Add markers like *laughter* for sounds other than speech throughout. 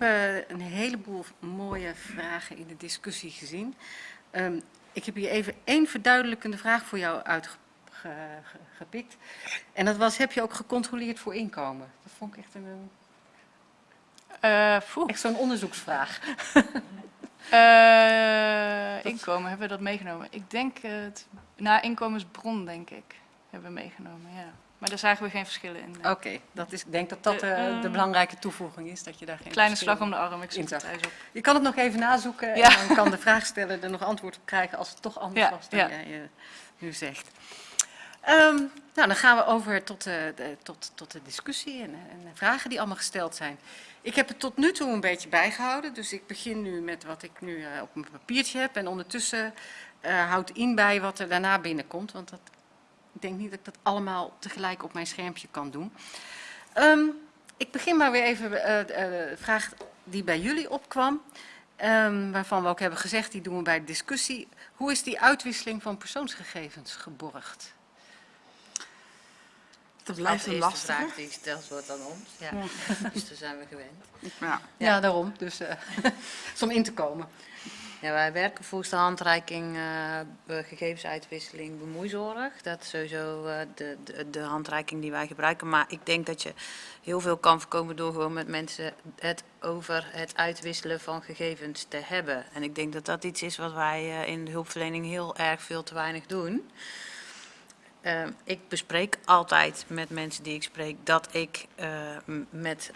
heb eh, een heleboel mooie vragen in de discussie gezien. Ehm, ik heb hier even één verduidelijkende vraag voor jou uitgepikt. En dat was, heb je ook gecontroleerd voor inkomen? Dat vond ik echt een, Eh, echt zo'n onderzoeksvraag. *laughs* Inkomen, hebben we dat meegenomen? Ik denk het, na inkomensbron denk ik, hebben we meegenomen, ja. Maar daar zagen we geen verschillen in. Oké, dat is, ik denk dat dat De, de ehm, belangrijke toevoeging is, dat je daar geen Kleine slag om de arm, ik zoek het thuis op. Je kan het nog even nazoeken Ja. en dan kan de vraagsteller er nog antwoord op krijgen als het toch anders Ja, was dan ja. jij eh, nu zegt. Ehm, nou, dan gaan we over tot, eh, de, tot, tot de discussie en, eh, en de vragen die allemaal gesteld zijn. Ik heb het tot nu toe een beetje bijgehouden, dus ik begin nu met wat ik nu op mijn papiertje heb. En ondertussen houdt in bij wat er daarna binnenkomt, want dat, ik denk niet dat ik dat allemaal tegelijk op mijn schermpje kan doen. Ehm, ik begin maar weer even eh, de eh, vraag die bij jullie opkwam. ehm, waarvan we ook hebben gezegd, die doen we bij de discussie. Hoe is die uitwisseling van persoonsgegevens geborgd? Dat blijft de een eerste lastige. vraag die gesteld wordt aan ons. Ja. *laughs* dus daar zijn we gewend. Ja. Ja, daarom. Dus eh, *laughs* om in te komen. Ja, wij werken volgens de handreiking be- gegevensuitwisseling bemoeizorg. Dat is sowieso eh, de, de, de handreiking die wij gebruiken. Maar ik denk dat je heel veel kan voorkomen door gewoon met mensen het over het uitwisselen van gegevens te hebben. En ik denk dat dat iets is wat wij eh, in de hulpverlening heel erg veel te weinig doen. Eh, ik bespreek altijd met mensen die ik spreek dat ik met,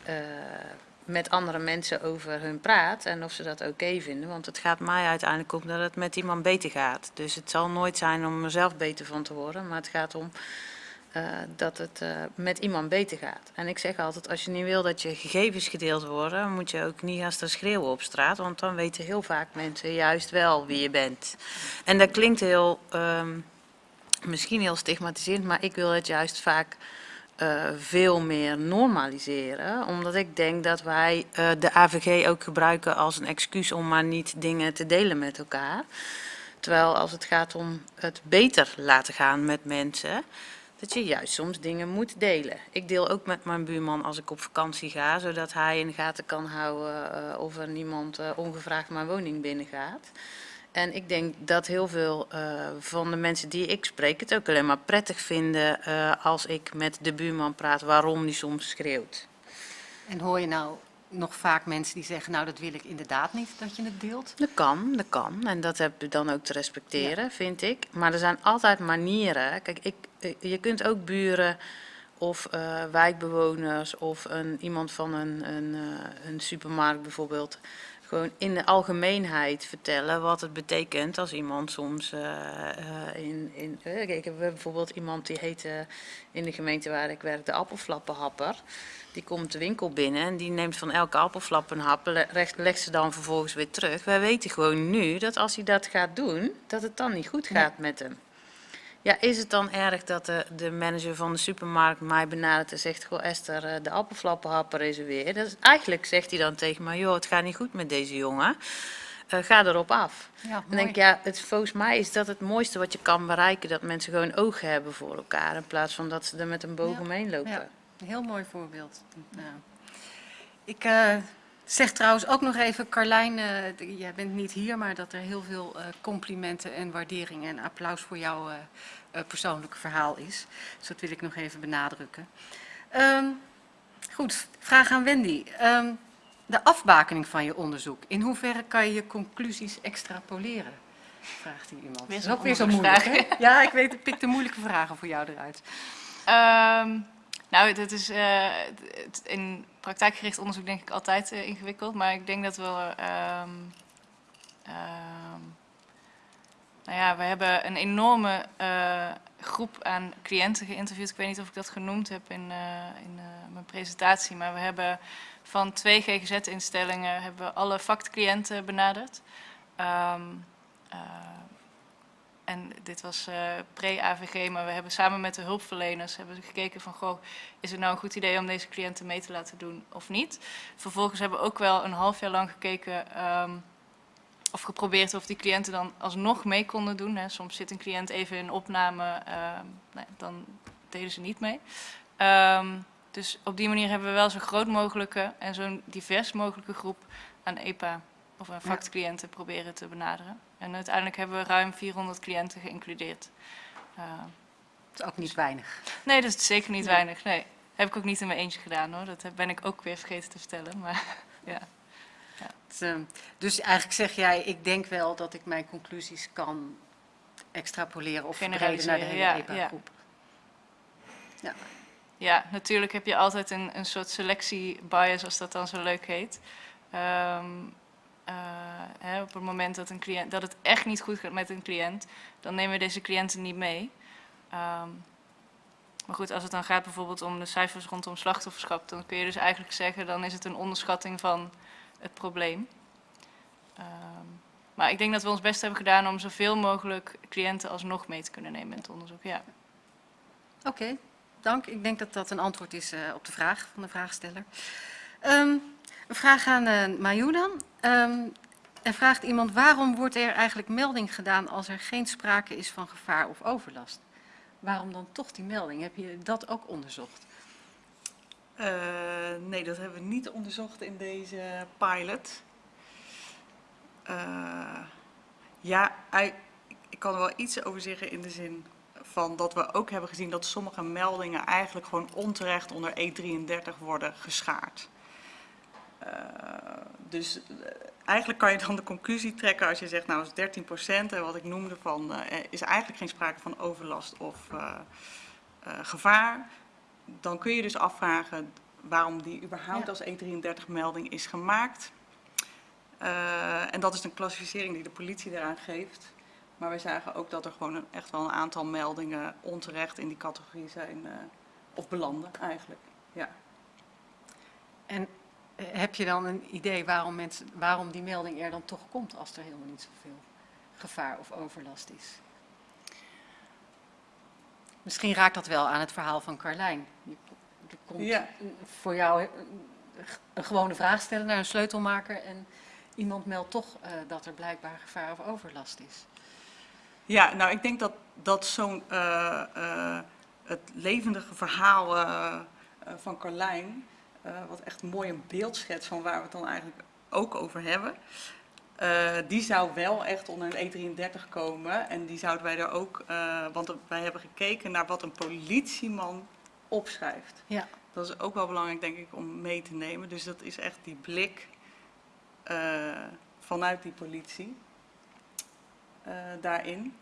met andere mensen over hun praat en of ze dat oké vinden. Want het gaat mij uiteindelijk om dat het met iemand beter gaat. Dus het zal nooit zijn om mezelf beter van te worden, maar het gaat om eh, dat het eh, met iemand beter gaat. En ik zeg altijd, als je niet wil dat je gegevens gedeeld worden, moet je ook niet gaan staan schreeuwen op straat. Want dan weten heel vaak mensen juist wel wie je bent. En dat klinkt heel... ehm, misschien heel stigmatiserend, maar ik wil het juist vaak eh, veel meer normaliseren. Omdat ik denk dat wij eh, de AVG ook gebruiken als een excuus om maar niet dingen te delen met elkaar. Terwijl als het gaat om het beter laten gaan met mensen, dat je juist soms dingen moet delen. Ik deel ook met mijn buurman als ik op vakantie ga, zodat hij in de gaten kan houden eh, of er niemand ongevraagd mijn woning binnengaat. En ik denk dat heel veel eh, van de mensen die ik spreek het ook alleen maar prettig vinden eh, als ik met de buurman praat waarom die soms schreeuwt. En hoor je nou nog vaak mensen die zeggen, nou dat wil ik inderdaad niet dat je het deelt? Dat kan, dat kan. En dat heb je dan ook te respecteren, vind ik. Maar er zijn altijd manieren. Kijk, ik, eh, je kunt ook buren of wijkbewoners of een, iemand van een, een, een supermarkt bijvoorbeeld... gewoon in de algemeenheid vertellen wat het betekent als iemand soms eh, eh, in... in eh, kijk, ik heb bijvoorbeeld iemand die heet eh, in de gemeente waar ik werk de appelflappenhapper... Die komt de winkel binnen en die neemt van elke appelflap een hap, legt, legt ze dan vervolgens weer terug. Wij weten gewoon nu dat als hij dat gaat doen, dat het dan niet goed gaat met hem. Ja, is het dan erg dat de, de manager van de supermarkt mij benadert en zegt, goh Esther, eh, de appelflappenhapper is er weer. Dat is, eigenlijk zegt hij dan tegen mij, joh, het gaat niet goed met deze jongen. Eh, ga erop af. Ja, Dan denk ik, ja, het, volgens mij is dat het mooiste wat je kan bereiken, dat mensen gewoon ogen hebben voor elkaar, in plaats van dat ze er met een boog Ja, omheen lopen. Ja, een heel mooi voorbeeld. Ja. Ik eh, zeg trouwens ook nog even, Carlijn, d- jij bent niet hier, maar dat er heel veel eh, complimenten en waardering en applaus voor jouw eh, eh, persoonlijke verhaal is. Dus dat wil ik nog even benadrukken. Ehm, goed, vraag aan Wendy. Ehm, de afbakening van je onderzoek, in hoeverre kan je je conclusies extrapoleren? Vraagt hier iemand. Weer Dat is ook weer zo moeilijk? Ja, ik weet, ik pik de moeilijke vragen voor jou eruit. Ehm, nou, dat is eh, in praktijkgericht onderzoek denk ik altijd eh, ingewikkeld. Maar ik denk dat we... ehm, ehm, nou ja, we hebben een enorme eh, groep aan cliënten geïnterviewd. Ik weet niet of ik dat genoemd heb in, in mijn presentatie. Maar we hebben van twee GGZ-instellingen hebben we alle vakcliënten benaderd. Eh, en dit was eh, pre-AVG, maar we hebben samen met de hulpverleners hebben gekeken van, goh, is het nou een goed idee om deze cliënten mee te laten doen of niet? Vervolgens hebben we ook wel een half jaar lang gekeken ehm, of geprobeerd of die cliënten dan alsnog mee konden doen. Hè. Soms zit een cliënt even in opname, ehm, dan deden ze niet mee. Ehm, dus op die manier hebben we wel zo groot mogelijke en zo'n divers mogelijke groep aan EPA of aan factcliënten proberen te benaderen. En uiteindelijk hebben we ruim 400 cliënten geïncludeerd. Eh, Dat is ook niet weinig. nee, dat is zeker niet Nee. weinig. Nee, heb ik ook niet in mijn eentje gedaan hoor. Dat ben ik ook weer vergeten te vertellen. Maar *laughs* ja. Dus, ehm, Dus eigenlijk zeg jij, ik denk wel dat ik mijn conclusies kan extrapoleren of verbreden naar de hele ja, ja. EPA-groep. Ja, natuurlijk heb je altijd een, een soort selectiebias, als dat dan zo leuk heet. Ehm, eh, op het moment dat, een dat het echt niet goed gaat met een cliënt, dan nemen we deze cliënten niet mee. Ehm, maar goed, als het dan gaat bijvoorbeeld om de cijfers rondom slachtofferschap, dan kun je dus eigenlijk zeggen, dan is het een onderschatting van het probleem. Ehm, maar ik denk dat we ons best hebben gedaan om zoveel mogelijk cliënten alsnog mee te kunnen nemen in het onderzoek. Ja. Oké, dank. Ik denk dat dat een antwoord is eh, op de vraag van de vraagsteller. Ehm, een vraag aan eh Mayu dan. Ehm, er vraagt iemand, waarom wordt er eigenlijk melding gedaan als er geen sprake is van gevaar of overlast? Waarom dan toch die melding? Heb je dat ook onderzocht? Eh, nee, dat hebben we niet onderzocht in deze pilot. Eh, ja, ik kan er wel iets over zeggen in de zin van dat we ook hebben gezien dat sommige meldingen eigenlijk gewoon onterecht onder E33 worden geschaard. Eh, dus eh, eigenlijk kan je dan de conclusie trekken als je zegt, nou is 13% en wat ik noemde van, eh, is eigenlijk geen sprake van overlast of gevaar. Dan kun je dus afvragen waarom die überhaupt Ja. als E33-melding is gemaakt. En dat is een klassificering die de politie daaraan geeft. Maar we zagen ook dat er gewoon een, echt wel een aantal meldingen onterecht in die categorie zijn, of belanden eigenlijk. Ja. En heb je dan een idee waarom, mensen, waarom die melding er dan toch komt als er helemaal niet zoveel gevaar of overlast is? Misschien raakt dat wel aan het verhaal van Carlijn. Je, je komt Ja. voor jou een, een gewone vraag stellen naar een sleutelmaker en iemand meldt toch eh, dat er blijkbaar gevaar of overlast is. Ja, nou ik denk dat, dat zo'n eh, eh, het levendige verhaal eh, eh, van Carlijn, eh, wat echt mooi een beeld schetst van waar we het dan eigenlijk ook over hebben, eh, die zou wel echt onder een E33 komen. En die zouden wij er ook, eh, want wij hebben gekeken naar wat een politieman opschrijft. Ja. Dat is ook wel belangrijk, denk ik, om mee te nemen. Dus dat is echt die blik eh, vanuit die politie eh, daarin.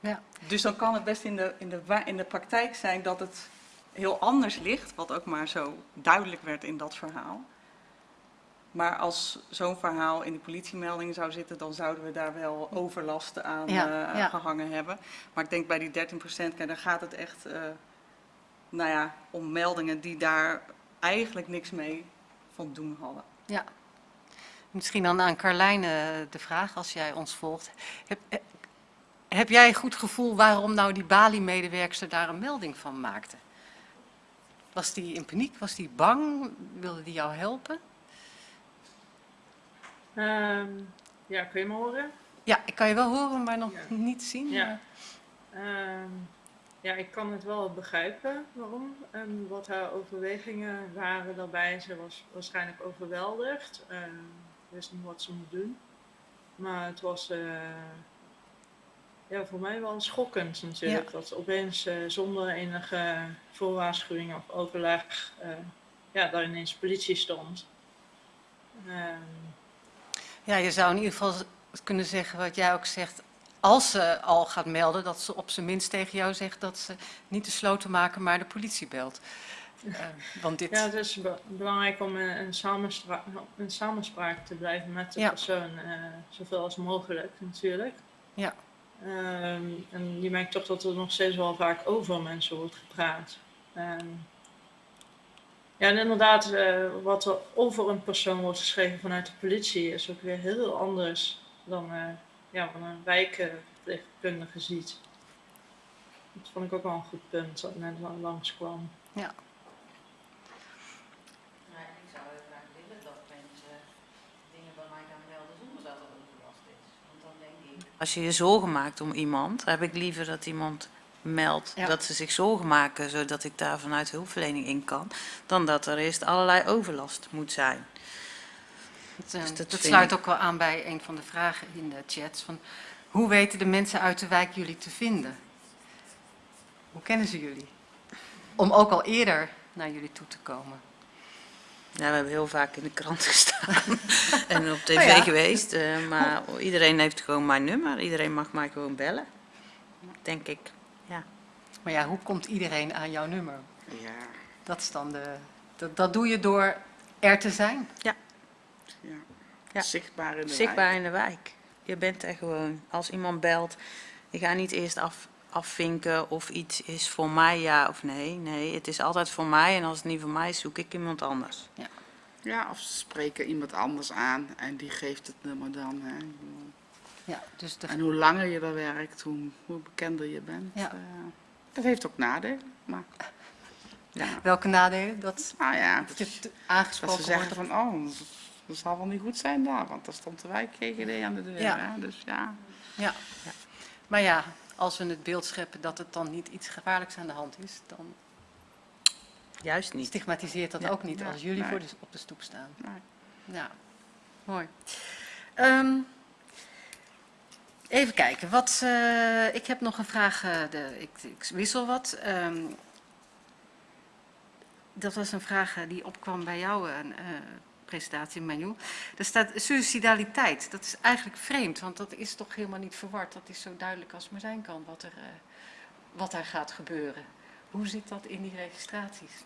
Ja. Dus dan kan het best in de, in, de, in de praktijk zijn dat het heel anders ligt, wat ook maar zo duidelijk werd in dat verhaal. Maar als zo'n verhaal in de politiemelding zou zitten, dan zouden we daar wel overlast aan Ja, eh, ja. gehangen hebben. Maar ik denk bij die 13 procent, dan gaat het echt eh, nou ja, om meldingen die daar eigenlijk niks mee van doen hadden. Ja. Misschien dan aan Carlijn eh, de vraag, als jij ons volgt. Heb, heb jij een goed gevoel waarom nou die Bali-medewerkster daar een melding van maakte? Was die in paniek? Was die bang? Wilde die jou helpen? Ehm, ja, kun je me horen? Ja, ik kan je wel horen, maar nog Ja. niet zien. Ja. Ehm, ja, ik kan het wel begrijpen waarom en wat haar overwegingen waren daarbij. Ze was waarschijnlijk overweldigd, ehm wist niet wat ze moest doen. Maar het was eh, ja, voor mij wel schokkend natuurlijk. Dat opeens eh, zonder enige voorwaarschuwing of overleg eh, ja, daar ineens politie stond. Ehm, Ja, je zou in ieder geval kunnen zeggen wat jij ook zegt. Als ze al gaat melden, dat ze op zijn minst tegen jou zegt dat ze niet de slotenmaker, maar de politie belt. Eh, want dit... Ja, het is be- belangrijk om in, in samenspraak te blijven met de Ja. persoon, zoveel als mogelijk natuurlijk. Ja. Ehm, en je merkt toch dat er nog steeds wel vaak over mensen wordt gepraat. Ehm, ja, en inderdaad, eh, wat er over een persoon wordt geschreven vanuit de politie is ook weer heel anders dan eh, ja, wat een wijkverpleegkundige ziet. Dat vond ik ook wel een goed punt dat net langskwam. Ja. ik zou heel graag willen dat mensen dingen bij mij gaan melden zonder dat er overlast is. Want dan denk ik... Als je je zorgen maakt om iemand, heb ik liever dat iemand meld Ja. dat ze zich zorgen maken, zodat ik daar vanuit hulpverlening in kan, dan dat er eerst allerlei overlast moet zijn. Dat, eh, Dus dat dat vind sluit ik- ook wel aan bij een van de vragen in de chats. Van, hoe weten de mensen uit de wijk jullie te vinden? Hoe kennen ze jullie? Om ook al eerder naar jullie toe te komen. Ja, we hebben heel vaak in de krant *laughs* gestaan *laughs* en op tv Oh ja. geweest, eh, maar iedereen heeft gewoon mijn nummer. Iedereen mag mij gewoon bellen, denk ik. Ja. Maar ja, hoe komt iedereen aan jouw nummer? Ja, Dat is dan de... Dat, dat doe je door er te zijn. ja. Ja. Zichtbaar in de Zichtbaar wijk. in de wijk. Je bent er gewoon. Als iemand belt, je gaat niet eerst af, afvinken of iets is voor mij ja of nee. Nee, het is altijd voor mij en als het niet voor mij is, zoek ik iemand anders. Ja, of ze spreken iemand anders aan en die geeft het nummer dan. Hè. Ja, dus de, En hoe langer je daar werkt, hoe, hoe bekender je bent. Ja. eh, dat heeft ook nadelen. Maar *laughs* ja, welke nadelen? Dat nou ja, je dat, dat aangesproken ze zeggen van, oh, dat zal wel niet goed zijn daar, want daar stond de wijk GGD aan de deur. Ja. Hè. Dus ja, Ja. Maar ja, als we het beeld scheppen dat het dan niet iets gevaarlijks aan de hand is, dan Juist niet. stigmatiseert dat Ja. ook niet Ja, als jullie nee. voor de, op de stoep staan. nee. Ja, mooi. Ehm, even kijken, wat, eh, ik heb nog een vraag, eh, de, ik, ik wissel wat. Ehm, dat was een vraag eh, die opkwam bij eh, presentatie, Manu. Er staat suicidaliteit. Dat is eigenlijk vreemd, want dat is toch helemaal niet verward. Dat is zo duidelijk als maar zijn kan wat er, eh, wat er gaat gebeuren. Hoe zit dat in die registraties?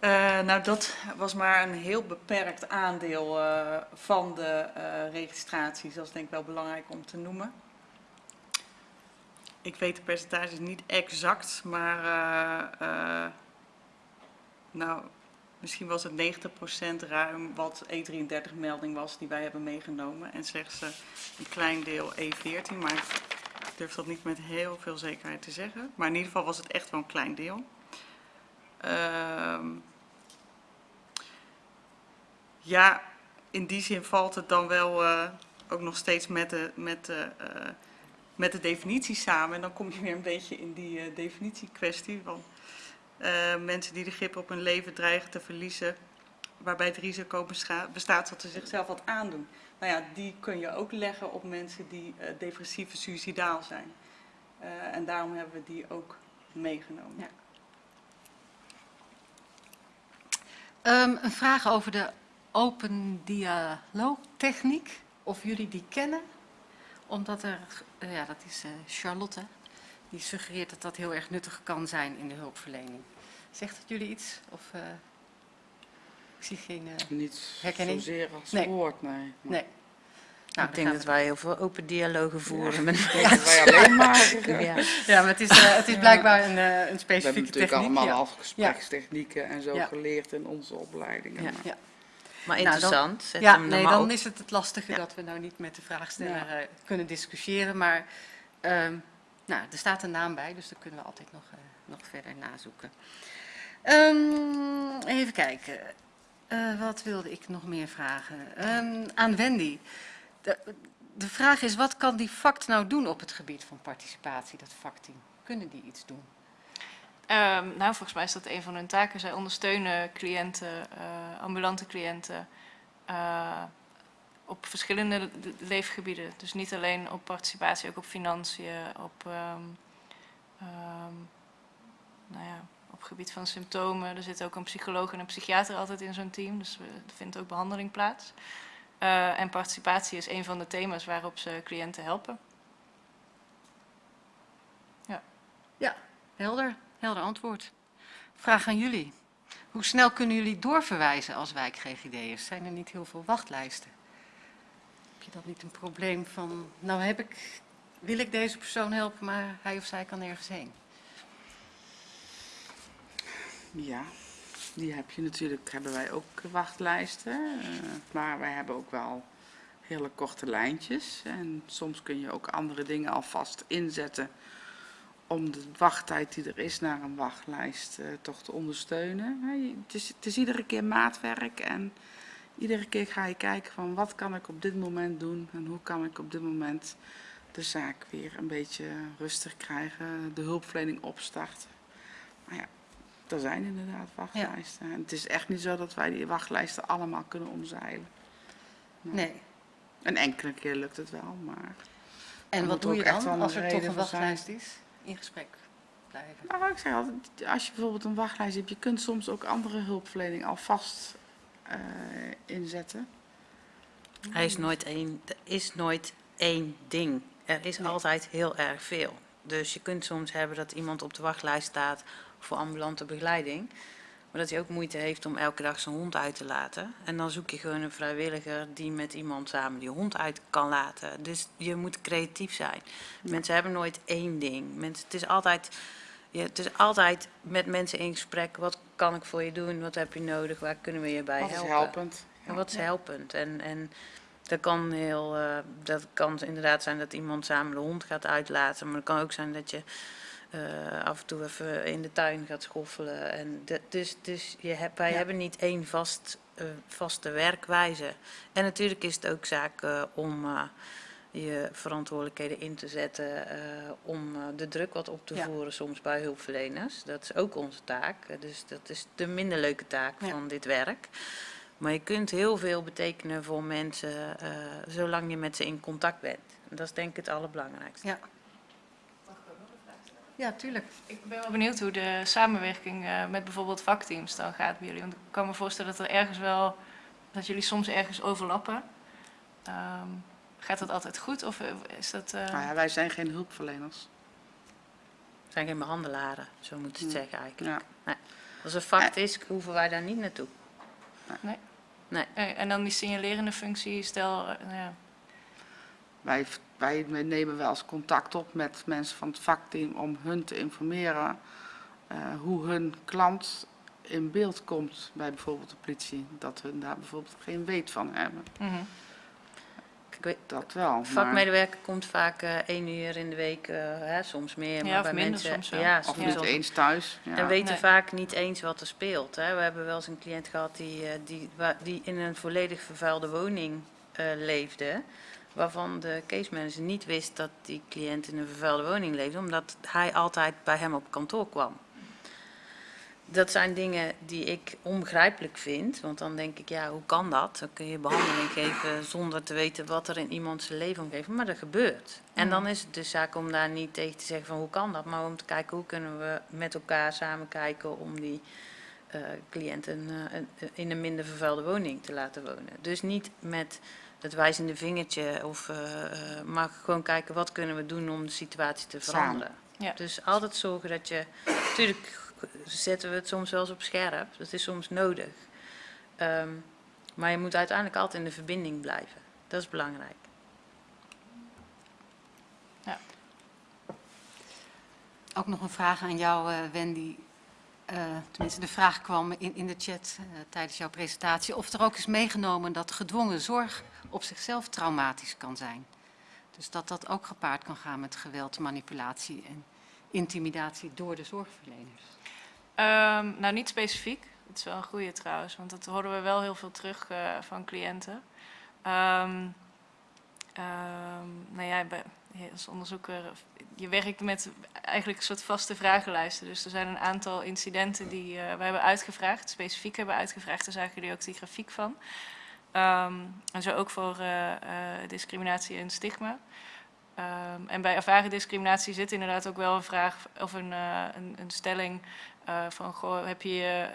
Eh, nou, dat was maar een heel beperkt aandeel eh, van de registraties. Dat is denk ik wel belangrijk om te noemen. Ik weet de percentages niet exact, maar nou, misschien was het 90% ruim wat E33-melding was die wij hebben meegenomen. En slechts eh, een klein deel E14, maar ik durf dat niet met heel veel zekerheid te zeggen. Maar in ieder geval was het echt wel een klein deel. Ehm, ja, in die zin valt het dan wel eh, ook nog steeds met de, met, de, eh, met de definitie samen. En dan kom je weer een beetje in die eh, definitiekwestie eh, mensen die de grip op hun leven dreigen te verliezen, waarbij het risico bestaat dat ze zichzelf wat aandoen. Nou ja, die kun je ook leggen op mensen die eh, depressief en suicidaal zijn. Eh, en daarom hebben we die ook meegenomen. Ja. Ehm, een vraag over de open dialoogtechniek. Of jullie die kennen. Omdat er, eh, ja, dat is eh, Charlotte, die suggereert dat dat heel erg nuttig kan zijn in de hulpverlening. Zegt het jullie iets? Of, eh, ik zie geen... eh, niet Herkenning? zozeer als Nee. woord, nee. nee. Nou, ik dan denk dat we- wij heel veel open dialogen voeren. met Ik dat wij alleen maar... Ja. Ja, maar het is, eh, het is blijkbaar een, eh, een We hebben specifieke natuurlijk techniek. allemaal ja. al gesprekstechnieken en zo Ja. geleerd in onze opleidingen. Ja. maar- Ja. Maar Nou, dan- interessant. Zet Ja, hem nee, dan op. is het het lastige Ja. dat we nou niet met de vraagsteller eh, kunnen discussiëren. Maar ehm, nou, er staat een naam bij, dus dan kunnen we altijd nog, eh, nog verder nazoeken. Ehm, even kijken. Eh, wat wilde ik nog meer vragen? Ehm, aan Wendy. De, de vraag is, wat kan die FACT nou doen op het gebied van participatie, dat vakteam? Kunnen die iets doen? Ehm, nou, volgens mij is dat een van hun taken. Zij ondersteunen cliënten, eh, ambulante cliënten, eh, op verschillende le- leefgebieden. Dus niet alleen op participatie, ook op financiën, op, nou ja, op gebied van symptomen. Er zit ook een psycholoog en een psychiater altijd in zo'n team, dus er vindt ook behandeling plaats. Eh, en participatie is een van de thema's waarop ze cliënten helpen. Helder, helder antwoord. Vraag aan jullie. Hoe snel kunnen jullie doorverwijzen als wijk GGD'ers? Zijn er niet heel veel wachtlijsten? Heb je dan niet een probleem van, nou heb ik, wil ik deze persoon helpen, maar hij of zij kan nergens heen? Ja, die heb je natuurlijk, hebben wij ook wachtlijsten. eh, maar wij hebben ook wel hele korte lijntjes. En soms kun je ook andere dingen alvast inzetten om de wachttijd die er is naar een wachtlijst eh, toch te ondersteunen. Het is, het is iedere keer maatwerk en iedere keer ga je kijken van wat kan ik op dit moment doen en hoe kan ik op dit moment de zaak weer een beetje rustig krijgen, de hulpverlening opstarten. Maar ja, er zijn inderdaad wachtlijsten. En het is echt niet zo dat wij die wachtlijsten allemaal kunnen omzeilen. Nee. Een enkele keer lukt het wel, maar... En wat doe je echt dan als er toch een zijn. wachtlijst is? In gesprek blijven. Nou, ik zeg altijd, als je bijvoorbeeld een wachtlijst hebt, je kunt soms ook andere hulpverlening alvast eh inzetten. Er is nooit één, er is nooit één ding. Er is altijd heel erg veel. Dus je kunt soms hebben dat iemand op de wachtlijst staat voor ambulante begeleiding. Maar dat hij ook moeite heeft om elke dag zijn hond uit te laten. En dan zoek je gewoon een vrijwilliger die met iemand samen die hond uit kan laten. Dus je moet creatief zijn. Mensen hebben nooit één ding. Mensen, het, is altijd, het is altijd met mensen in gesprek. Wat kan ik voor je doen? Wat heb je nodig? Waar kunnen we je bij Dat is helpen? helpend. En wat is helpend? En, en dat kan heel, eh, dat kan inderdaad zijn dat iemand samen de hond gaat uitlaten, maar het kan ook zijn dat je eh, af en toe even in de tuin gaat schoffelen. En dus dus je hebt, wij Ja. hebben niet één vast, eh, vaste werkwijze. En natuurlijk is het ook zaak eh, om je verantwoordelijkheden in te zetten, om de druk wat op te Ja. voeren soms bij hulpverleners. Dat is ook onze taak. Dus dat is de minder leuke taak Ja. van dit werk. Maar je kunt heel veel betekenen voor mensen zolang je met ze in contact bent. En dat is denk ik het allerbelangrijkste. Ja. Ja, tuurlijk. Ik ben wel benieuwd hoe de samenwerking eh, met bijvoorbeeld vakteams dan gaat bij jullie. Want ik kan me voorstellen dat er ergens wel, dat jullie soms ergens overlappen. Ehm, gaat dat altijd goed of eh, is dat... eh, Nou ja, wij zijn geen hulpverleners. Het zijn geen behandelaren, zo moet je het zeggen eigenlijk. Ja. Als er fact is, hoeven wij daar niet naartoe. eh, en dan die signalerende functie, stel... nou ja, Wij, wij nemen wel eens contact op met mensen van het vakteam om hun te informeren eh, hoe hun klant in beeld komt bij bijvoorbeeld de politie. Dat hun daar bijvoorbeeld geen weet van hebben. mhm. Ik weet, Dat wel. maar- vakmedewerker komt vaak eh, één uur in de week, eh, hè, soms meer. Ja, maar of bij minder mensen, soms wel. Ja, Of soms niet wel. eens thuis. Ja. En weten Nee. vaak niet eens wat er speelt. Hè. We hebben wel eens een cliënt gehad die, die, die in een volledig vervuilde woning eh, leefde. Waarvan de case manager niet wist dat die cliënt in een vervuilde woning leefde, omdat hij altijd bij hem op kantoor kwam. Dat zijn dingen die ik onbegrijpelijk vind, want dan denk ik, ja, hoe kan dat? Dan kun je behandeling geven zonder te weten wat er in iemands leven omgeeft, maar dat gebeurt. En dan is het dus zaak om daar niet tegen te zeggen van hoe kan dat, maar om te kijken hoe kunnen we met elkaar samen kijken om die eh cliënt een, eh, in een minder vervuilde woning te laten wonen. Dus niet met het wijzende vingertje, of, eh, eh, maar gewoon kijken wat kunnen we doen om de situatie te veranderen. Ja. Dus altijd zorgen dat je, natuurlijk zetten we het soms wel eens op scherp, dat is soms nodig. Ehm, maar je moet uiteindelijk altijd in de verbinding blijven. Dat is belangrijk. Ook nog een vraag aan jou, eh, Wendy. Eh, tenminste, de vraag kwam in, in de chat eh, tijdens jouw presentatie. Of er ook is meegenomen dat gedwongen zorg op zichzelf traumatisch kan zijn. Dus dat dat ook gepaard kan gaan met geweld, manipulatie en intimidatie door de zorgverleners. Ehm, nou, niet specifiek. Het is wel een goede trouwens, want dat horen we wel heel veel terug eh, van cliënten. Ehm, ehm, nou ja, als onderzoeker, je werkt met eigenlijk een soort vaste vragenlijsten. Dus er zijn een aantal incidenten die eh we hebben uitgevraagd, specifiek hebben uitgevraagd. Daar zagen jullie ook die grafiek van. Ehm, en zo ook voor eh, eh, discriminatie en stigma. Ehm, en bij ervaren discriminatie zit inderdaad ook wel een vraag of een, een, een stelling van heb je je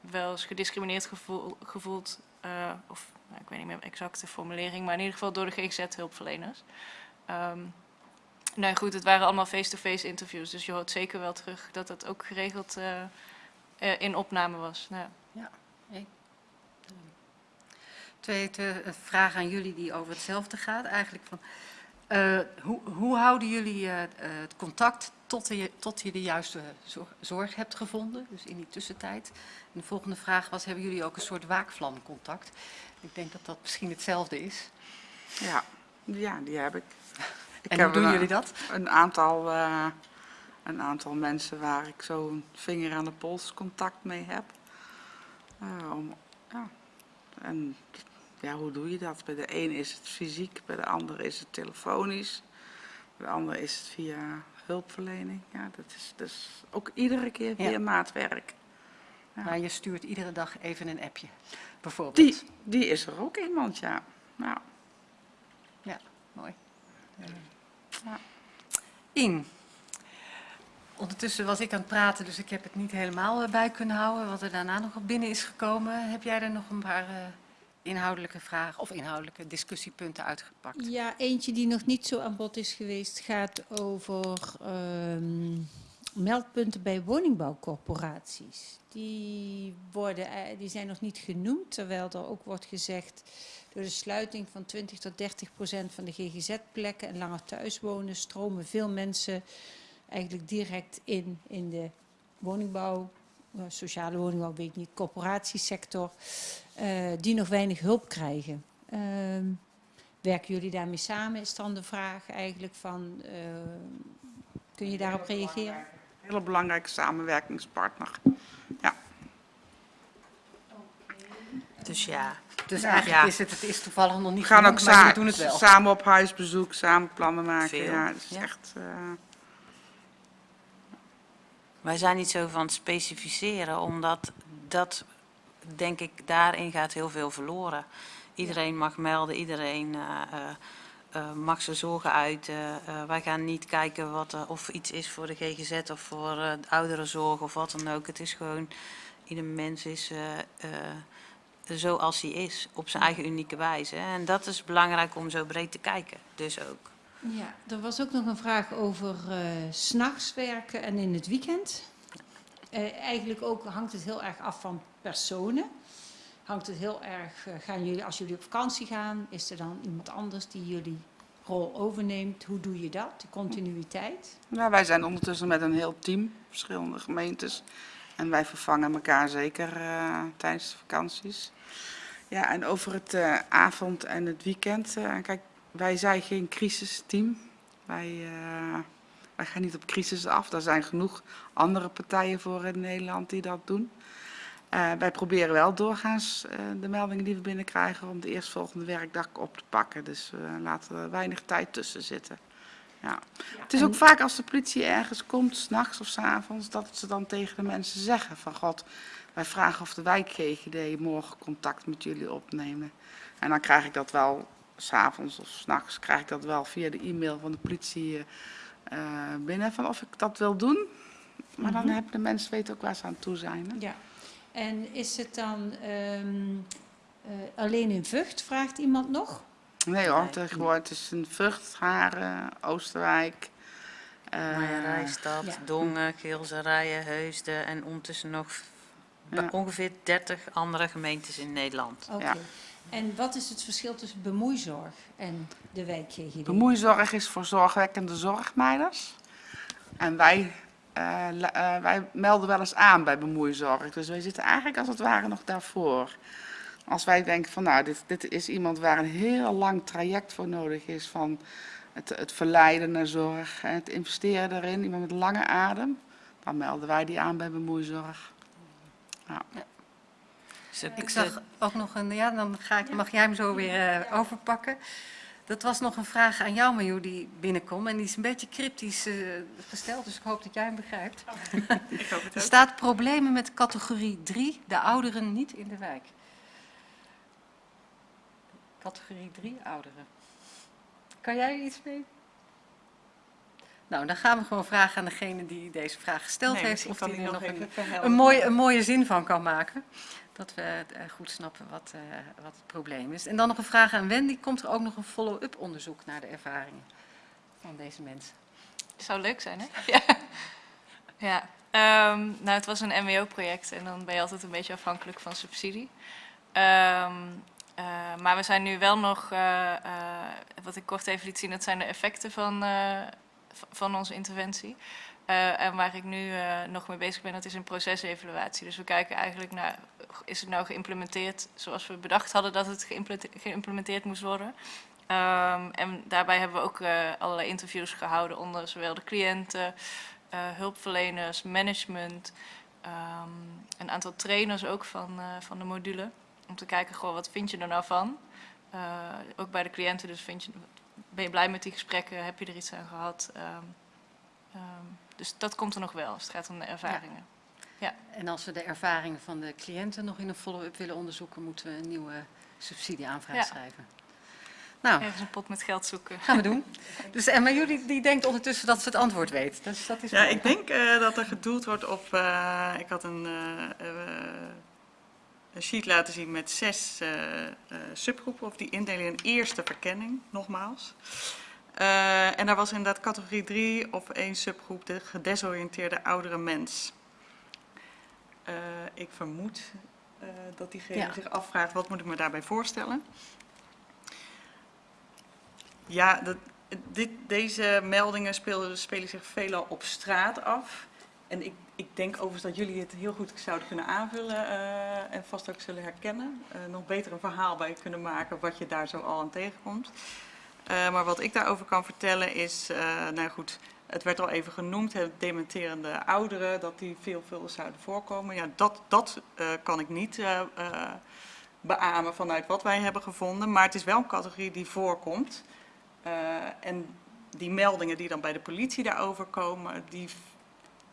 wel eens gediscrimineerd gevoel, gevoeld, of nou, ik weet niet meer exact de formulering, maar in ieder geval door de GGZ-hulpverleners. Ehm nou goed, het waren allemaal face-to-face interviews, dus je hoort zeker wel terug dat dat ook geregeld eh, eh, in opname was. Nou, ja. Twee eh, vragen aan jullie die over hetzelfde gaat. Eigenlijk van, eh, hoe, hoe houden jullie het contact tot, je, tot je de juiste zorg, zorg hebt gevonden? Dus in die tussentijd. En de volgende vraag was, hebben jullie ook een soort waakvlamcontact? Ik denk dat dat misschien hetzelfde is. Ja, ja, die heb ik. En hoe doen een, jullie dat? Een aantal, eh, een aantal mensen waar ik zo een vinger aan de pols contact mee heb. Eh, om, ja. En ja, hoe doe je dat? Bij de een is het fysiek, bij de ander is het telefonisch. De andere is het via hulpverlening. Ja, dat is dus ook iedere keer via Ja. maatwerk. Ja. Maar je stuurt iedere dag even een appje, bijvoorbeeld. Die, die is er ook iemand, ja. Nou, Ja, mooi. Ja. In. Ondertussen was ik aan het praten, dus ik heb het niet helemaal eh, bij kunnen houden. Wat er daarna nog op binnen is gekomen. Heb jij er nog een paar eh, inhoudelijke vragen of inhoudelijke discussiepunten uitgepakt? Ja, eentje die nog niet zo aan bod is geweest gaat over ehm, meldpunten bij woningbouwcorporaties. Die, worden, eh, die zijn nog niet genoemd, terwijl er ook wordt gezegd door de sluiting van 20 tot 30 procent van de GGZ-plekken en langer thuiswonen stromen veel mensen eigenlijk direct in in de woningbouw, eh, sociale woningbouw, weet ik niet, corporatiesector, eh, die nog weinig hulp krijgen. Ehm, Werken jullie daarmee samen, is dan de vraag eigenlijk van, eh, kun je daarop reageren? een hele belangrijke samenwerkingspartner. Dus ja, Dus Ja. eigenlijk Ja. is het, het is toevallig nog niet We gaan ook maar we doen het wel. samen op huisbezoek, samen plannen maken. Veel, Ja, het is ja. echt... eh, wij zijn niet zo van het specificeren, omdat dat, denk ik, daarin gaat heel veel verloren. Iedereen mag melden, iedereen eh, eh, mag zijn zorgen uiten. Eh, wij gaan niet kijken wat er, of iets is voor de GGZ of voor eh, de ouderenzorg of wat dan ook. Het is gewoon, ieder mens is eh, eh, zoals hij is, op zijn eigen unieke wijze. En dat is belangrijk om zo breed te kijken, dus ook. Ja, er was ook nog een vraag over eh, s s'nachts werken en in het weekend. Eh, eigenlijk ook hangt het heel erg af van personen. Hangt het heel erg, eh, gaan jullie, als jullie op vakantie gaan, is er dan iemand anders die jullie rol overneemt? Hoe doe je dat? De continuïteit? Ja, wij zijn ondertussen met een heel team, verschillende gemeentes. En wij vervangen elkaar zeker eh, tijdens de vakanties. Ja, en over het eh, avond en het weekend. eh, kijk, wij zijn geen crisisteam. Wij, wij gaan niet op crisis af. Daar zijn genoeg andere partijen voor in Nederland die dat doen. Wij proberen wel doorgaans de meldingen die we binnenkrijgen om de eerstvolgende werkdag op te pakken. Dus we laten er weinig tijd tussen zitten. Ja. Het is ook vaak als de politie ergens komt, s'nachts of s avonds, dat ze dan tegen de mensen zeggen van God, wij vragen of de wijk GGD morgen contact met jullie opnemen. En dan krijg ik dat wel, s'avonds of s'nachts, krijg ik dat wel via de e-mail van de politie eh, eh, binnen van of ik dat wil doen. Maar dan Mhm. hebben de mensen weten ook waar ze aan toe zijn. Hè? Ja. En is het dan ehm, eh, alleen in Vught, vraagt iemand nog? Nee hoor, tegenwoordig het is een Vught, Haren, Oosterwijk. eh, Marja-Rijstad, ja. Dongen, Geelzerijen, Heusden en ondertussen nog Ja. ongeveer 30 andere gemeentes in Nederland. Oké. Ja. En wat is het verschil tussen bemoeizorg en de wijk GGD? Bemoeizorg is voor zorgwekkende zorgmeiders. En wij, eh, eh, wij melden wel eens aan bij bemoeizorg. Dus wij zitten eigenlijk als het ware nog daarvoor. Als wij denken van nou, dit, dit is iemand waar een heel lang traject voor nodig is van het, het verleiden naar zorg, en het investeren daarin, iemand met lange adem, dan melden wij die aan bij bemoeizorg. Ook Ik zag ook nog een, ja, dan ga ik, mag jij hem zo weer eh, overpakken. Dat was nog een vraag aan jou, Marjoe, die binnenkomt. En die is een beetje cryptisch eh, gesteld, dus ik hoop dat jij hem begrijpt. Ik hoop het *laughs* Er ook. staat problemen met categorie 3, de ouderen niet in de wijk. Categorie 3, ouderen. Kan jij er iets mee? Nou, dan gaan we gewoon vragen aan degene die deze vraag gesteld Nee, heeft. Of die er nog een, een, mooie, een mooie zin van kan maken. Dat we eh, goed snappen wat, eh, wat het probleem is. En dan nog een vraag aan Wendy. Komt er ook nog een follow-up onderzoek naar de ervaringen van deze mensen? Zou leuk zijn, hè? *laughs* Ja. ja. Ehm, nou, het was een MWO-project en dan ben je altijd een beetje afhankelijk van subsidie. Ehm, eh, maar we zijn nu wel nog, eh, eh, wat ik kort even liet zien, dat zijn de effecten van, van onze interventie. En waar ik nu nog mee bezig ben, dat is een procesevaluatie. Dus we kijken eigenlijk naar, is het nou geïmplementeerd zoals we bedacht hadden dat het geïmplementeerd moest worden? Ehm, en daarbij hebben we ook allerlei interviews gehouden onder zowel de cliënten, hulpverleners, management, ehm, een aantal trainers ook van, van de module. Om te kijken, goh, wat vind je er nou van? Eh, ook bij de cliënten, dus vind je, ben je blij met die gesprekken? Heb je er iets aan gehad? Ehm, ehm, dus dat komt er nog wel als het gaat om de ervaringen. En als we de ervaringen van de cliënten nog in een follow-up willen onderzoeken, moeten we een nieuwe subsidieaanvraag Ja. schrijven. Nou, Ergens een pot met geld zoeken. gaan we doen. Dus, en maar jullie die denkt ondertussen dat ze het antwoord weet. Dus dat is Ja, mooi. ik denk eh, dat er gedoeld wordt op. eh, ik had een, eh, eh, een sheet laten zien met zes eh, eh, subgroepen, of die indeling in eerste verkenning, nogmaals. Eh, en daar was inderdaad categorie 3 of één subgroep, de gedesoriënteerde oudere mens. Ik vermoed dat diegene Ja. zich afvraagt, wat moet ik me daarbij voorstellen? Ja, dat, dit, deze meldingen spelen, spelen zich veelal op straat af. En ik, ik denk overigens dat jullie het heel goed zouden kunnen aanvullen eh, en vast ook zullen herkennen. Eh, nog beter een verhaal bij kunnen maken wat je daar zo al aan tegenkomt. Eh, maar wat ik daarover kan vertellen is, nou goed, het werd al even genoemd, het dementerende ouderen, dat die veelvuldig zouden voorkomen. Ja, dat, dat kan ik niet beamen vanuit wat wij hebben gevonden. Maar het is wel een categorie die voorkomt. En die meldingen die dan bij de politie daarover komen, die,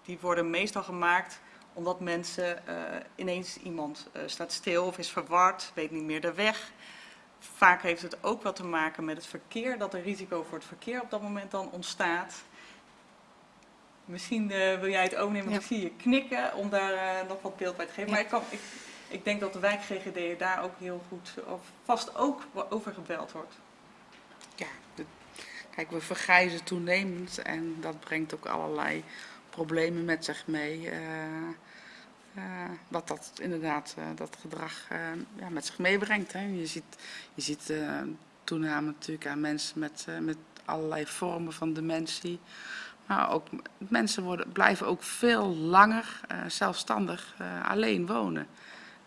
die worden meestal gemaakt omdat mensen eh, ineens iemand eh, staat stil of is verward, weet niet meer de weg. Vaak heeft het ook wat te maken met het verkeer, dat er risico voor het verkeer op dat moment dan ontstaat. Misschien eh, wil jij het overnemen, want Ja. ik zie je knikken om daar nog wat beeld bij te geven. Maar ik, kan, ik, ik denk dat de wijk GGD daar ook heel goed, of vast ook over gebeld wordt. Ja, de- kijk, we vergrijzen toenemend en dat brengt ook allerlei problemen met zich mee. eh, eh, wat dat inderdaad, eh, dat gedrag ja, met zich meebrengt. Hè. Je ziet, je ziet toename natuurlijk aan mensen met, met allerlei vormen van dementie. Maar ook mensen worden, blijven ook veel langer zelfstandig alleen wonen.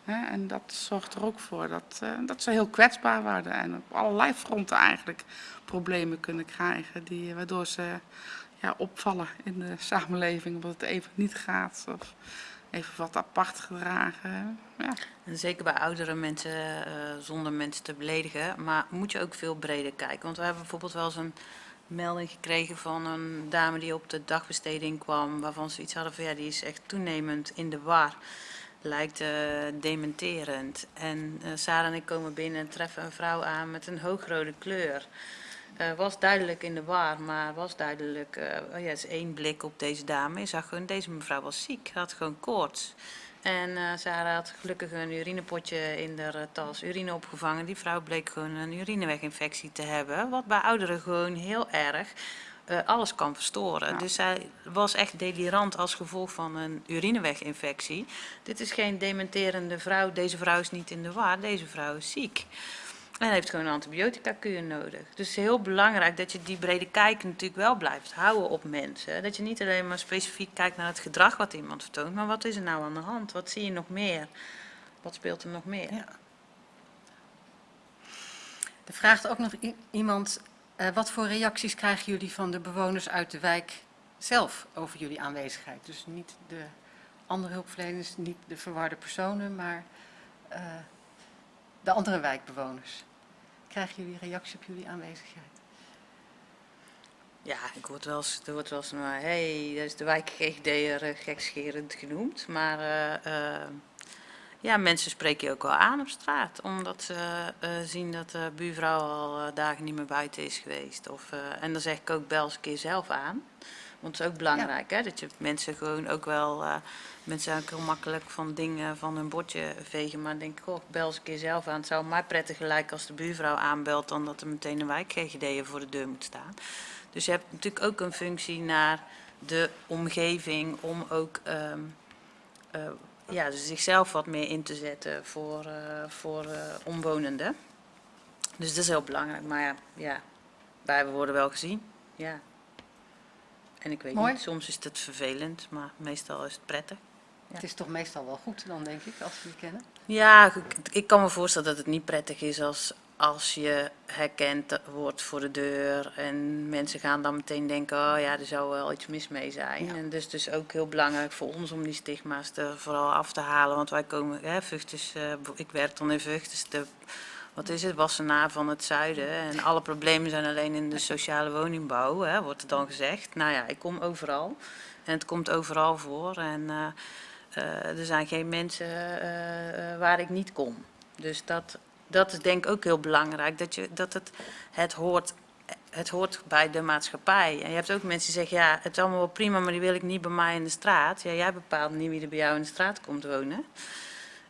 En dat zorgt er ook voor dat, dat ze heel kwetsbaar worden en op allerlei fronten eigenlijk problemen kunnen krijgen, die, waardoor ze opvallen in de samenleving, omdat het even niet gaat of even wat apart gedragen. Ja. En zeker bij oudere mensen, eh, zonder mensen te beledigen, maar moet je ook veel breder kijken. Want we hebben bijvoorbeeld wel eens een melding gekregen van een dame die op de dagbesteding kwam, waarvan ze iets hadden van ja, die is echt toenemend in de war. Lijkt eh, dementerend. En eh, Sarah en ik komen binnen en treffen een vrouw aan met een hoogrode kleur. Eh, was duidelijk in de war, maar was duidelijk, oh ja, is één blik op deze dame. Je zag gewoon, deze mevrouw was ziek, had gewoon koorts. En eh Sarah had gelukkig een urinepotje in haar eh, tas, urine opgevangen. Die vrouw bleek gewoon een urineweginfectie te hebben, wat bij ouderen gewoon heel erg alles kan verstoren. Ja. Dus zij was echt delirant als gevolg van een urineweginfectie. Dit is geen dementerende vrouw, deze vrouw is niet in de war, deze vrouw is ziek. En heeft gewoon een antibiotica-kuur nodig. Dus het is heel belangrijk dat je die brede kijk natuurlijk wel blijft houden op mensen. Dat je niet alleen maar specifiek kijkt naar het gedrag wat iemand vertoont, maar wat is er nou aan de hand? Wat zie je nog meer? Wat speelt er nog meer? Ja. Er vraagt ook nog iemand, eh, wat voor reacties krijgen jullie van de bewoners uit de wijk zelf over jullie aanwezigheid? Dus niet de andere hulpverleners, niet de verwarde personen, maar eh, de andere wijkbewoners. Krijgen jullie reactie op jullie aanwezigheid? Ja, ik word wel eens, er wordt wel eens maar, hey, dat is de wijk GGD'er eh, gekscherend genoemd. Maar eh, eh, ja, mensen spreken je ook wel aan op straat. Omdat ze eh, zien dat de buurvrouw al eh, dagen niet meer buiten is geweest. Of, eh, en dan zeg ik ook, bel eens een keer zelf aan. Want het is ook belangrijk, hè, dat je mensen gewoon ook wel... eh, mensen ook heel makkelijk van dingen van hun bordje vegen. Maar denk ik, goh, bel eens een keer zelf aan. Het zou mij prettiger lijken als de buurvrouw aanbelt... dan dat er meteen een wijk GGD'er voor de deur moet staan. Dus je hebt natuurlijk ook een functie naar de omgeving om ook ehm, eh, ja, dus zichzelf wat meer in te zetten voor, eh, voor omwonenden. Dus dat is heel belangrijk. Maar ja, ja wij worden wel gezien. Ja. En ik weet Mooi. niet, soms is het vervelend, maar meestal is het prettig. Ja. Het is toch meestal wel goed dan, denk ik, als we jullie kennen? Ja, ik, ik kan me voorstellen dat het niet prettig is als, als je herkend wordt voor de deur. En mensen gaan dan meteen denken, oh ja, er zou wel iets mis mee zijn. Ja. En dus het is ook heel belangrijk voor ons om die stigma's er vooral af te halen. Want wij komen, hè, Vught is, eh, ik werk dan in Vught, dus de wat is het, Wassenaar van het zuiden. En alle problemen zijn alleen in de sociale woningbouw, hè, wordt er dan gezegd. Nou ja, ik kom overal. En het komt overal voor. En eh, eh, er zijn geen mensen eh, waar ik niet kom. Dus dat, dat is denk ik ook heel belangrijk. Dat, je, dat het, het, hoort, het hoort bij de maatschappij. En je hebt ook mensen die zeggen, ja, het is allemaal wel prima, maar die wil ik niet bij mij in de straat. Ja, jij bepaalt niet wie er bij jou in de straat komt wonen.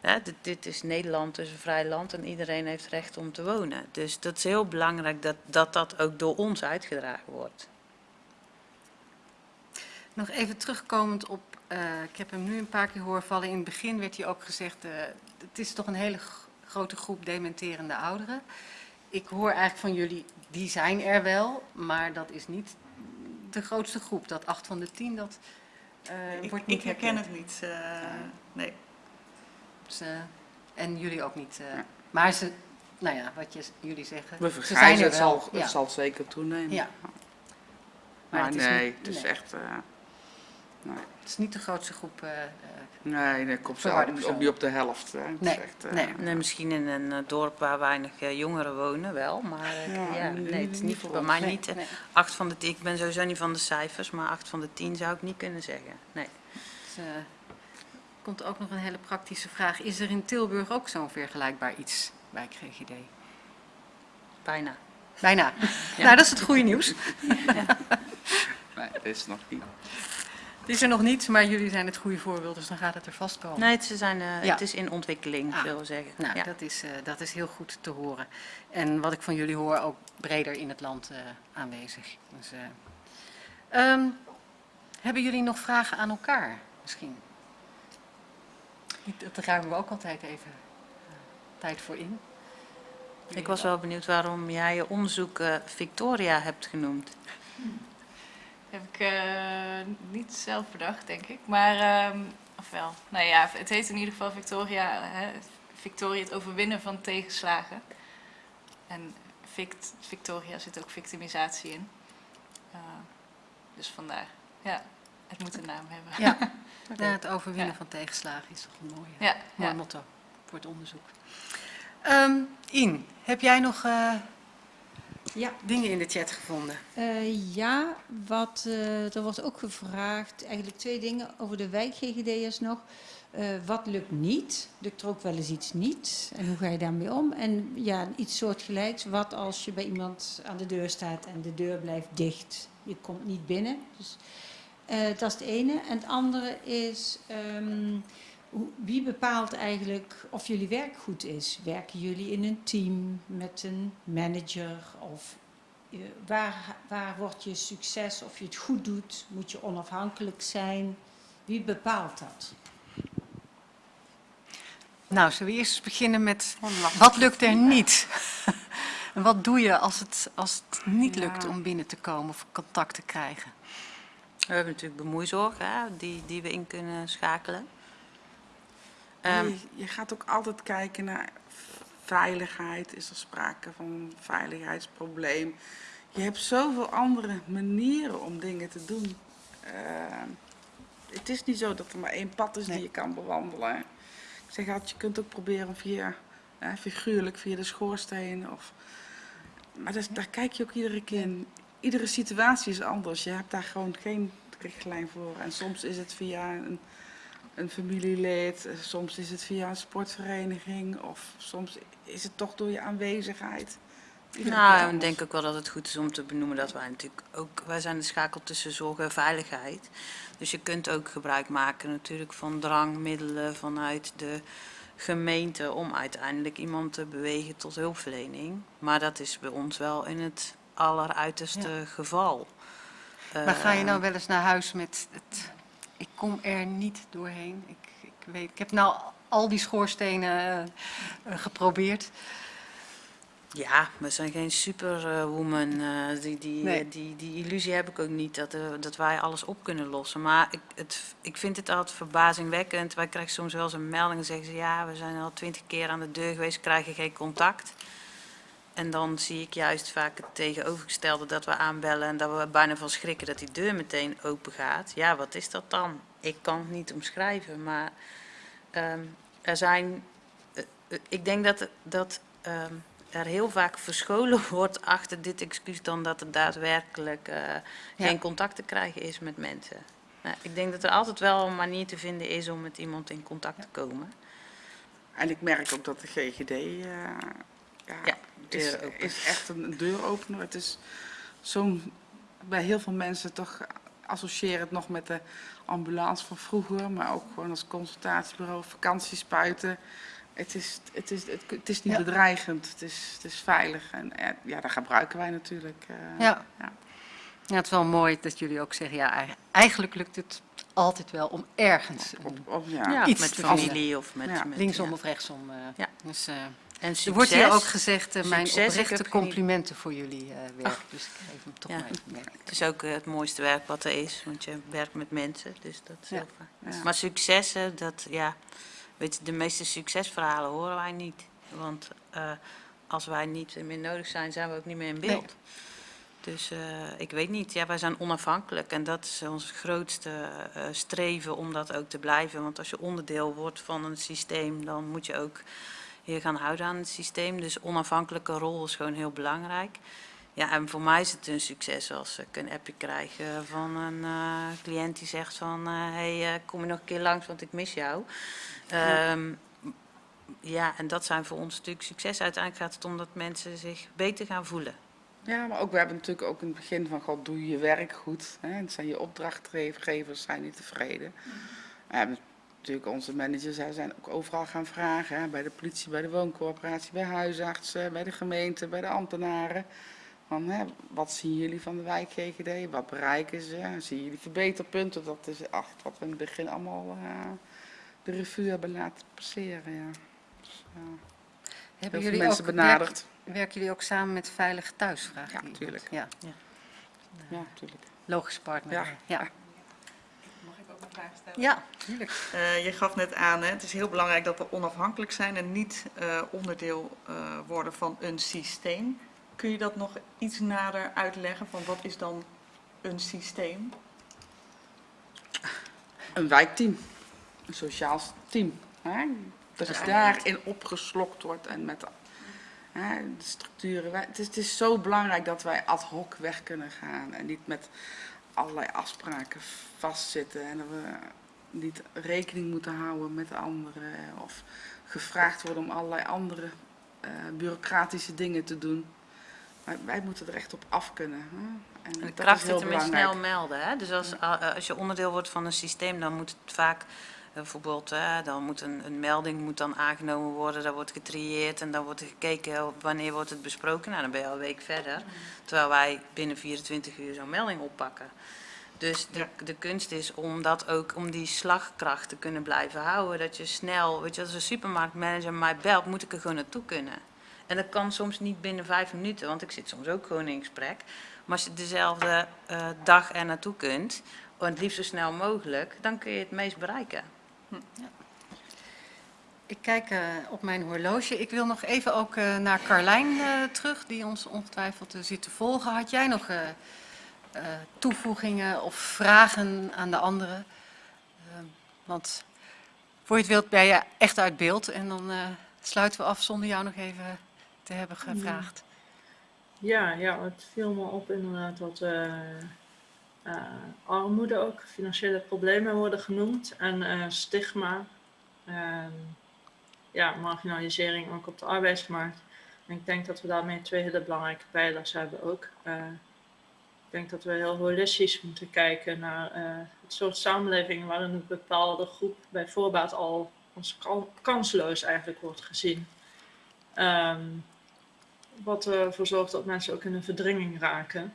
Ja, dit, dit is Nederland, dus een vrij land en iedereen heeft recht om te wonen. Dus dat is heel belangrijk dat dat, dat ook door ons uitgedragen wordt. Nog even terugkomend op, eh, ik heb hem nu een paar keer horen vallen. In het begin werd hier ook gezegd, eh, het is toch een hele grote groep dementerende ouderen. Ik hoor eigenlijk van jullie, die zijn er wel, maar dat is niet de grootste groep. Dat acht van de tien, dat eh, Ik, wordt niet ik herken herkend. het niet. eh, nee. Dus, eh, en jullie ook niet. eh, maar ze, nou ja, wat je, jullie zeggen, We ze zijn vergrijzen, het wel. zal, ja. het zal zeker toenemen. Ja. Maar, het is nee, niet- het is nee. echt... eh, nee, Het is niet de grootste groep. eh, eh, nee, nee, komt ook persoon. niet op de helft. Hè. Het is Nee, echt, eh, nee. Nee, misschien in een dorp waar weinig eh, jongeren wonen wel, maar eh, Ja, ja, nee, het is niet bij mij nee, niet. nee. Acht van de tien, ik ben sowieso niet van de cijfers, maar acht van de tien zou ik niet kunnen zeggen. Nee. Dus, eh, komt ook nog een hele praktische vraag. Is er in Tilburg ook zo'n vergelijkbaar iets bij GGD? Bijna. Bijna. *laughs* Nou, dat is het goede nieuws. *laughs* Nee, dat is nog niet. Het is er nog niet, maar jullie zijn het goede voorbeeld, dus dan gaat het er vast komen. Nee, het, ze zijn, eh, Ja. het is in ontwikkeling, Ah. zullen we zeggen. Nou, ja. dat, is, eh, dat is heel goed te horen. En wat ik van jullie hoor, ook breder in het land eh, aanwezig. Dus, eh, ehm, hebben jullie nog vragen aan elkaar misschien? Niet- Dat ruimen we ook altijd even eh, tijd voor in. Ik was wel benieuwd waarom jij je onderzoek eh, Victoria hebt genoemd. *laughs* Heb ik eh, niet zelf bedacht, denk ik. Maar, ehm of wel. Nou ja, het heet in ieder geval Victoria. Hè, Victoria, het overwinnen van tegenslagen. En Vict, Victoria zit ook victimisatie in. Eh, dus vandaar. Ja, het moet een naam hebben. Ja, *laughs* ja, het overwinnen Ja. van tegenslagen is toch een mooie, Ja, mooi ja. motto voor het onderzoek. Ehm In, heb jij nog eh, Ja. dingen in de chat gevonden? Eh, ja, wat, eh, er wordt ook gevraagd, eigenlijk twee dingen over de wijk-GGD'ers nog. Eh, wat lukt niet? Lukt er ook wel eens iets niet? En hoe ga je daarmee om? En ja, iets soortgelijks. Wat als je bij iemand aan de deur staat en de deur blijft dicht? Je komt niet binnen. Dus, eh, dat is het ene. En het andere is, ehm, wie bepaalt eigenlijk of jullie werk goed is? Werken jullie in een team met een manager of eh, waar, waar wordt je succes, of je het goed doet? Moet je onafhankelijk zijn? Wie bepaalt dat? Nou, zullen we eerst eens beginnen met wat lukt er niet? *laughs* en wat doe je als het, als het niet lukt om binnen te komen of contact te krijgen? We hebben natuurlijk bemoeizorg, hè, die, die we in kunnen schakelen. Ehm, je, je gaat ook altijd kijken naar veiligheid. Is er sprake van een veiligheidsprobleem? Je hebt zoveel andere manieren om dingen te doen. Ehm, het is niet zo dat er maar één pad is Nee. die je kan bewandelen. Ik zeg altijd, je kunt ook proberen via, eh, figuurlijk, via de schoorsteen. Of, maar daar kijk je ook iedere keer in. Iedere situatie is anders. Je hebt daar gewoon geen richtlijn voor. En soms is het via een een familielid, eh, soms is het via een sportvereniging of soms is het toch door je aanwezigheid. Iedere Nou, ik denk ook wel dat het goed is om te benoemen dat wij natuurlijk ook, wij zijn de schakel tussen zorg en veiligheid. Dus je kunt ook gebruik maken natuurlijk van drangmiddelen vanuit de gemeente om uiteindelijk iemand te bewegen tot hulpverlening. Maar dat is bij ons wel in het alleruiterste geval. Maar ga je nou wel eens naar huis met het, ik kom er niet doorheen. Ik, ik, weet, ik heb nou al die schoorstenen eh, eh, geprobeerd. Ja, we zijn geen superwoman. eh, die, die, Nee. die, die illusie heb ik ook niet dat, dat wij alles op kunnen lossen. Maar ik, het, ik vind het altijd verbazingwekkend. Wij krijgen soms wel eens een melding en zeggen ze... ja, we zijn al twintig keer aan de deur geweest, krijgen geen contact. En dan zie ik juist vaak het tegenovergestelde dat we aanbellen... en dat we bijna van schrikken dat die deur meteen open gaat. Ja, wat is dat dan? Ik kan het niet omschrijven, maar ehm, er zijn... eh, eh, ik denk dat... dat ehm, er heel vaak verscholen *laughs* wordt achter dit excuus dan dat er daadwerkelijk eh, Ja. geen contact te krijgen is met mensen. Nou, ik denk dat er altijd wel een manier te vinden is om met iemand in contact te komen. En ik merk ook dat de GGD ja, Ja, is, deur open. is echt een deuropener. Het is zo'n, bij heel veel mensen toch associëren het nog met de ambulance van vroeger, maar ook gewoon als consultatiebureau, vakantiespuiten. Het is, het is, het, het is niet Ja. bedreigend, het is, het is veilig. En eh, ja, dat gebruiken wij natuurlijk. eh, Ja. ja. Ja, het is wel mooi dat jullie ook zeggen, ja, ei- eigenlijk lukt het altijd wel om ergens Op, op, ja. Ja, iets met te familie of met, Ja. met linksom ja. of rechtsom. eh, Ja. Dus, eh, En er wordt hier ook succes. gezegd, eh, mijn Succes, oprechte geen- complimenten voor jullie eh, werk. Dus ik geef hem toch Ja. maar. Het is ook eh, het mooiste werk wat er is, want je werkt met mensen, dus dat is Ja. heel. Ja. Maar successen, dat, ja, weet je, de meeste succesverhalen horen wij niet. Want als wij niet meer nodig zijn, zijn we ook niet meer in beeld. Dus ik weet niet, ja, wij zijn onafhankelijk en dat is ons grootste streven om dat ook te blijven. Want als je onderdeel wordt van een systeem, dan moet je ook je gaan houden aan het systeem. Dus onafhankelijke rol is gewoon heel belangrijk. Ja, en voor mij is het een succes als ik een appje krijg eh, van een eh, cliënt die zegt van... hé, hey, eh, kom je nog een keer langs, want ik mis jou. Ehm, ja, en dat zijn voor ons natuurlijk succes. Uiteindelijk gaat het om dat mensen zich beter gaan voelen. Ja, maar ook, we hebben natuurlijk ook in het begin van, god, doe je je werk goed. Hè? Het zijn je opdrachtgevers, zijn niet tevreden. We hebben natuurlijk onze managers hè, zijn ook overal gaan vragen. Hè? Bij de politie, bij de wooncoöperatie, bij huisartsen, bij de gemeente, bij de ambtenaren. Van, hè, wat zien jullie van de wijk GGD? Wat bereiken ze? Zien jullie verbeterpunten? Dat is echt wat we in het begin allemaal eh, de revue hebben laten passeren. Ja. Dus, eh, Hebben jullie mensen ook, benaderd. Werken, werken jullie ook samen met Veilig Thuis? Vraagt Ja, iemand. tuurlijk. Ja, Ja, natuurlijk. logisch partner. Ja. ja. Ook een vraag stellen? Ja, tuurlijk. Eh, je gaf net aan, hè, het is heel belangrijk dat we onafhankelijk zijn en niet eh, onderdeel eh, worden van een systeem. Kun je dat nog iets nader uitleggen van wat is dan een systeem? Een wijkteam, een sociaal team. Hè? Dat is daarin opgeslokt wordt en met hè, de structuren. Wij- Het is, het is zo belangrijk dat wij ad hoc weg kunnen gaan en niet met allerlei afspraken vastzitten en dat we niet rekening moeten houden met anderen of gevraagd worden om allerlei andere eh, bureaucratische dingen te doen. Wij, wij moeten er echt op af kunnen. Hè? En En de dat kracht is heel snel melden. Hè? Dus als, eh, als je onderdeel wordt van een systeem, dan moet het vaak eh, bijvoorbeeld, dan moet een, een melding moet dan aangenomen worden, daar wordt getrieerd en dan wordt er gekeken wanneer wordt het besproken. Nou, dan ben je al een week verder. Terwijl wij binnen 24 uur zo'n melding oppakken. Dus de, de kunst is om dat ook, om die slagkracht te kunnen blijven houden. Dat je snel, weet je, als een supermarktmanager mij belt, moet ik er gewoon naartoe kunnen. En dat kan soms niet binnen vijf minuten, want ik zit soms ook gewoon in gesprek. Maar als je dezelfde eh, dag er naartoe kunt, en het liefst zo snel mogelijk, dan kun je het meest bereiken. Ik kijk eh, op mijn horloge. Ik wil nog even ook eh, naar Carlijn eh, terug, die ons ongetwijfeld zit te volgen. Had jij nog toevoegingen of vragen aan de anderen? Want voor je het wilt ben je echt uit beeld en dan sluiten we af zonder jou nog even te hebben gevraagd. Ja, ja, het viel me op inderdaad eh, armoede ook, financiële problemen worden genoemd en eh, stigma. Ehm, ja, marginalisering ook op de arbeidsmarkt. En ik denk dat we daarmee twee hele belangrijke pijlers hebben ook. Eh, ik denk dat we heel holistisch moeten kijken naar eh, het soort samenleving waarin een bepaalde groep bij voorbaat al als kan- kansloos eigenlijk wordt gezien. Ehm, wat ervoor zorgt dat mensen ook in een verdringing raken.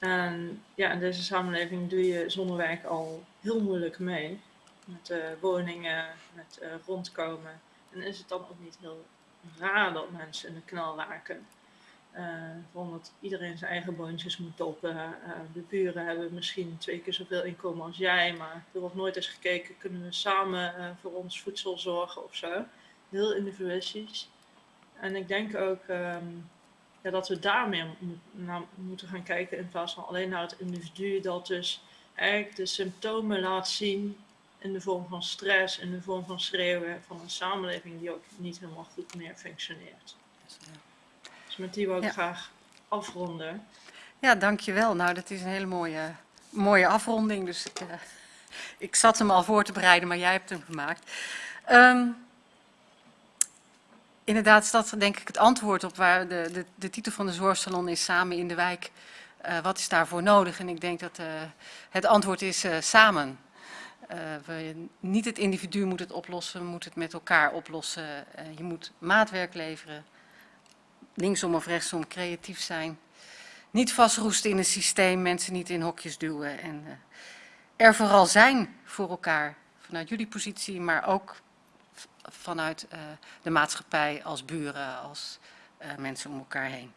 En ja, in deze samenleving doe je zonder werk al heel moeilijk mee. Met eh, woningen, met eh, rondkomen. En is het dan ook niet heel raar dat mensen in de knel raken. Eh omdat iedereen zijn eigen boontjes moet doppen. Eh, de buren hebben misschien twee keer zoveel inkomen als jij, maar er wordt nooit eens gekeken, kunnen we samen voor ons voedsel zorgen of zo. Heel individualistisch. En ik denk ook ehm, ja, dat we daar meer mo- naar moeten gaan kijken in plaats van alleen naar het individu dat dus eigenlijk de symptomen laat zien in de vorm van stress, in de vorm van schreeuwen van een samenleving die ook niet helemaal goed meer functioneert. met die wil ik Ja. graag afronden. Ja, dankjewel. Nou, dat is een hele mooie, mooie afronding. Dus ik, eh, ik zat hem al voor te bereiden, maar jij hebt hem gemaakt. Ehm, inderdaad is dat denk ik het antwoord op waar de, de, de titel van de zorgsalon is Samen in de wijk. Eh, wat is daarvoor nodig? En ik denk dat eh, het antwoord is eh, samen. We, niet het individu moet het oplossen, we moeten het met elkaar oplossen. Je moet maatwerk leveren, linksom of rechtsom creatief zijn. Niet vastroesten in een systeem, mensen niet in hokjes duwen. En er vooral zijn voor elkaar, vanuit jullie positie, maar ook vanuit eh, de maatschappij als buren, als eh, mensen om elkaar heen.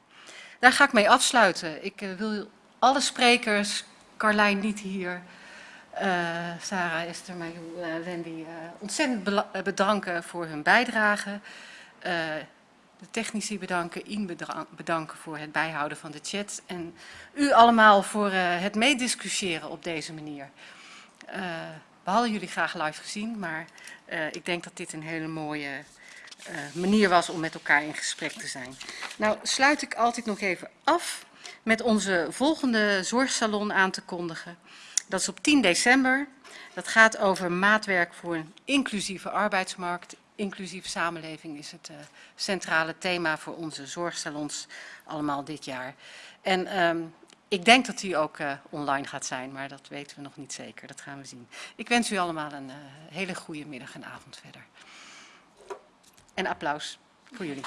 Daar ga ik mee afsluiten. Ik eh, wil alle sprekers, Carlijn niet hier, Sarah, Esther, Wendy, ontzettend bedanken voor hun bijdrage. De technici bedanken, Ian bedanken voor het bijhouden van de chat. En u allemaal voor het meediscussiëren op deze manier. We hadden jullie graag live gezien, maar eh, ik denk dat dit een hele mooie eh, manier was om met elkaar in gesprek te zijn. Nou sluit ik altijd nog even af met onze volgende zorgsalon aan te kondigen. Dat is op 10 december. Dat gaat over maatwerk voor een inclusieve arbeidsmarkt. Inclusieve samenleving is het eh, centrale thema voor onze zorgsalons allemaal dit jaar. En ehm, ik denk dat die ook eh, online gaat zijn, maar dat weten we nog niet zeker. Dat gaan we zien. Ik wens u allemaal een eh, hele goede middag en avond verder. En applaus voor jullie.